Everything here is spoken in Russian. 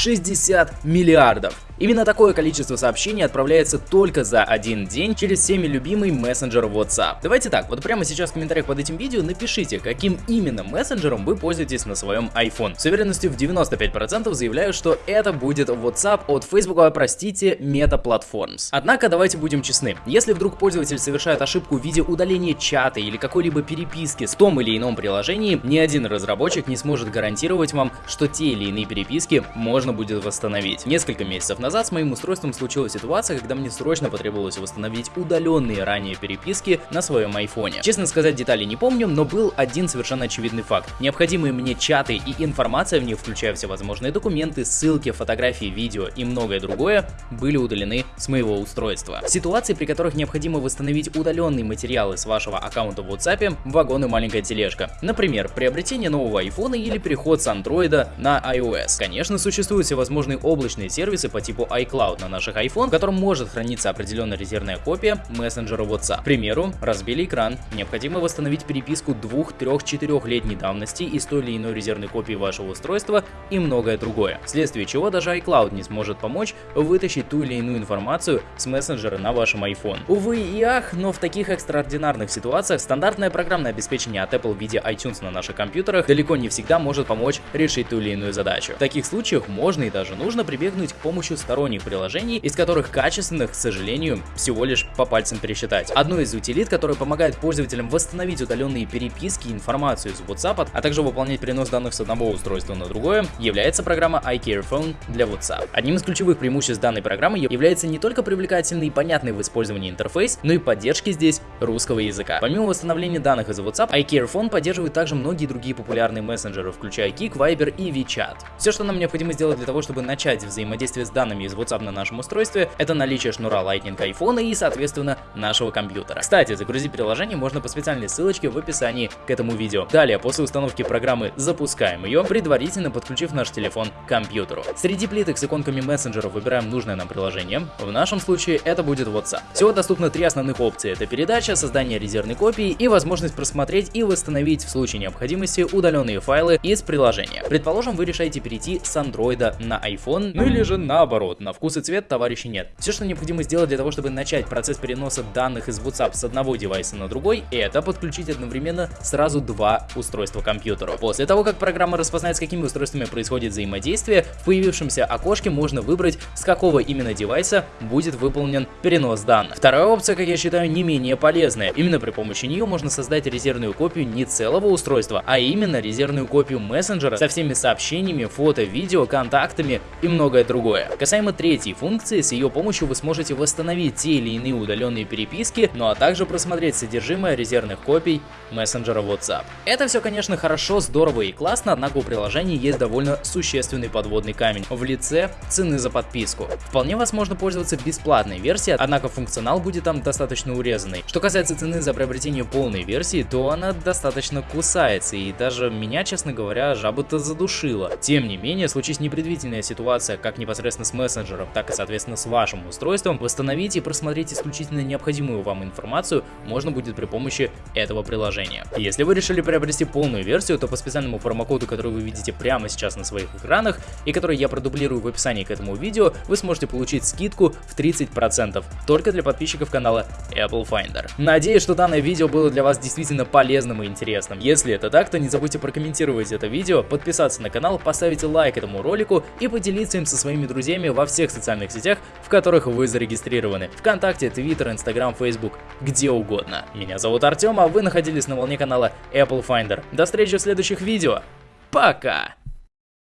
60 миллиардов. Именно такое количество сообщений отправляется только за один день через всеми любимый мессенджер WhatsApp. Давайте так, вот прямо сейчас в комментариях под этим видео напишите, каким именно мессенджером вы пользуетесь на своем iPhone. С уверенностью в 95% заявляю, что это будет WhatsApp от Facebook, а простите, Meta Platforms. Однако давайте будем честны, если вдруг пользователь совершает ошибку в виде удаления чата или какой-либо переписки с том или ином приложении, ни один разработчик не сможет гарантировать вам, что те или иные переписки можно будет восстановить. Несколько месяцев назад с моим устройством случилась ситуация, когда мне срочно потребовалось восстановить удаленные ранее переписки на своем айфоне. Честно сказать, детали не помню, но был один совершенно очевидный факт. Необходимые мне чаты и информация в них, включая всевозможные документы, ссылки, фотографии, видео и многое другое, были удалены с моего устройства. Ситуации, при которых необходимо восстановить удаленные материалы с вашего аккаунта в WhatsApp, вагон и маленькая тележка. Например, приобретение нового айфона или переход с Android на iOS. Конечно, существуют всевозможные облачные сервисы по типу iCloud на наших iPhone, в котором может храниться определенная резервная копия мессенджера WhatsApp. К примеру, разбили экран, необходимо восстановить переписку 2, 3, 4 летней давности из той или иной резервной копии вашего устройства и многое другое. Вследствие чего даже iCloud не сможет помочь вытащить ту или иную информацию с мессенджера на вашем iPhone. Увы и ах, но в таких экстраординарных ситуациях стандартное программное обеспечение от Apple в виде iTunes на наших компьютерах далеко не всегда может помочь решить ту или иную задачу. В таких случаях можно и даже нужно прибегнуть к помощи сторонних приложений, из которых качественных, к сожалению, всего лишь по пальцам пересчитать. Одной из утилит, которая помогает пользователям восстановить удаленные переписки и информацию из WhatsApp, а также выполнять перенос данных с одного устройства на другое, является программа iCareFone для WhatsApp. Одним из ключевых преимуществ данной программы является не только привлекательный и понятный в использовании интерфейс, но и поддержки здесь русского языка. Помимо восстановления данных из WhatsApp, iCareFone поддерживает также многие другие популярные мессенджеры, включая Kik, Viber и WeChat. Все, что нам необходимо сделать для того, чтобы начать взаимодействие с данными из WhatsApp на нашем устройстве, это наличие шнура Lightning iPhone и, соответственно, нашего компьютера. Кстати, загрузить приложение можно по специальной ссылочке в описании к этому видео. Далее, после установки программы, запускаем ее, предварительно подключив наш телефон к компьютеру. Среди плиток с иконками мессенджеров выбираем нужное нам приложение. В нашем случае это будет WhatsApp. Всего доступно три основных опции. Это передача, создание резервной копии и возможность просмотреть и восстановить в случае необходимости удаленные файлы из приложения. Предположим, вы решаете перейти с Android на iPhone, ну или же наоборот, на вкус и цвет товарища нет. Все, что необходимо сделать для того, чтобы начать процесс переноса данных из WhatsApp с одного девайса на другой, это подключить одновременно сразу два устройства к компьютеру. После того, как программа распознает, с какими устройствами происходит взаимодействие, в появившемся окошке можно выбрать, с какого именно девайса будет выполнен перенос данных. Вторая опция, как я считаю, не менее полезная. Именно при помощи нее можно создать резервную копию не целого устройства, а именно резервную копию мессенджера со всеми сообщениями, фото, видео, контактами и многое другое. Касаемо третьей функции, с ее помощью вы сможете восстановить те или иные удаленные переписки, ну а также просмотреть содержимое резервных копий мессенджера WhatsApp. Это все, конечно, хорошо, здорово и классно, однако у приложения есть довольно существенный подводный камень в лице цены за подписку. Вполне возможно пользоваться бесплатной версией, однако функционал будет там достаточно урезанный. Что касается цены за приобретение полной версии, то она достаточно кусается, и даже меня, честно говоря, жаба-то задушила. Тем не менее, случись непредвиденная ситуация, как непосредственно с мессенджером, так и соответственно с вашим устройством, восстановить и просмотреть исключительно необходимую вам информацию можно будет при помощи этого приложения. Если вы решили приобрести полную версию, то по специальному промокоду, который вы видите прямо сейчас на своих экранах и который я продублирую в описании к этому видео, вы сможете получить скидку в 30% только для подписчиков канала Apple Finder. Надеюсь, что данное видео было для вас действительно полезным и интересным. Если это так, то не забудьте прокомментировать это видео, подписаться на канал, поставить лайк этому ролику и поделиться им со своими друзьями во всех социальных сетях, в которых вы зарегистрированы. Вконтакте, Твиттер, Инстаграм, Фейсбук, где угодно. Меня зовут Артем, а вы находились на волне канала Apple Finder. До встречи в следующих видео. Пока!